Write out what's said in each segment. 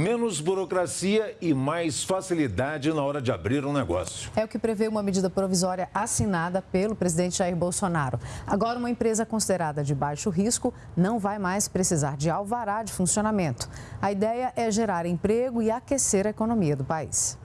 menos burocracia e mais facilidade na hora de abrir um negócio. É o que prevê uma medida provisória assinada pelo presidente Jair Bolsonaro. Agora, uma empresa considerada de baixo risco não vai mais precisar de alvará de funcionamento. A ideia é gerar emprego e aquecer a economia do país.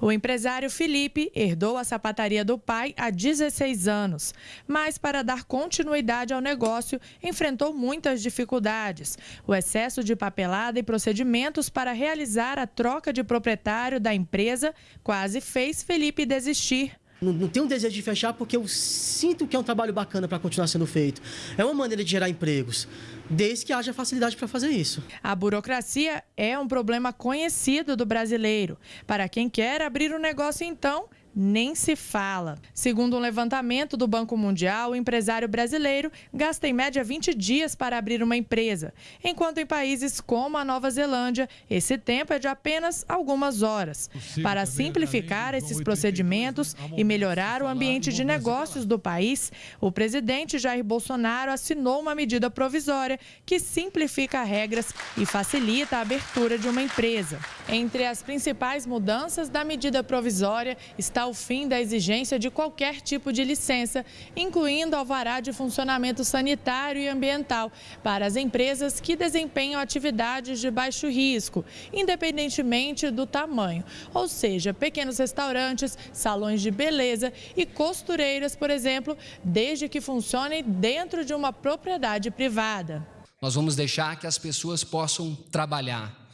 O empresário Felipe herdou a sapataria do pai há 16 anos, mas para dar continuidade ao negócio, enfrentou muitas dificuldades. O excesso de papelada e procedimentos para realizar a troca de proprietário da empresa quase fez Felipe desistir. Não, não tenho um desejo de fechar porque eu sinto que é um trabalho bacana para continuar sendo feito. É uma maneira de gerar empregos, desde que haja facilidade para fazer isso. A burocracia é um problema conhecido do brasileiro. Para quem quer abrir um negócio, então, nem se fala. Segundo um levantamento do Banco Mundial, o empresário brasileiro gasta em média 20 dias para abrir uma empresa, enquanto em países como a Nova Zelândia, esse tempo é de apenas algumas horas. Para simplificar esses procedimentos e melhorar o ambiente de negócios do país, o presidente Jair Bolsonaro assinou uma medida provisória que simplifica regras e facilita a abertura de uma empresa. Entre as principais mudanças da medida provisória está o fim da exigência de qualquer tipo de licença, incluindo alvará de funcionamento sanitário e ambiental, para as empresas que desempenham atividades de baixo risco, independentemente do tamanho. Ou seja, pequenos restaurantes, salões de beleza e costureiras, por exemplo, desde que funcionem dentro de uma propriedade privada. Nós vamos deixar que as pessoas possam trabalhar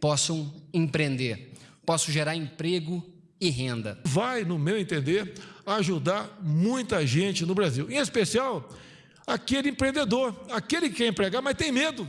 possam empreender, possam gerar emprego e renda. Vai, no meu entender, ajudar muita gente no Brasil, em especial aquele empreendedor, aquele que quer empregar, mas tem medo.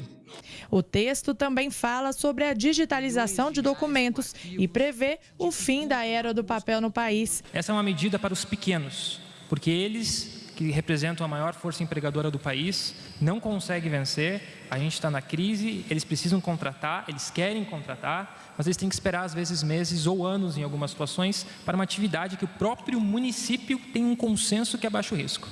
O texto também fala sobre a digitalização de documentos e prevê o fim da era do papel no país. Essa é uma medida para os pequenos, porque eles que representam a maior força empregadora do país, não conseguem vencer, a gente está na crise, eles precisam contratar, eles querem contratar, mas eles têm que esperar às vezes meses ou anos em algumas situações para uma atividade que o próprio município tem um consenso que é baixo risco.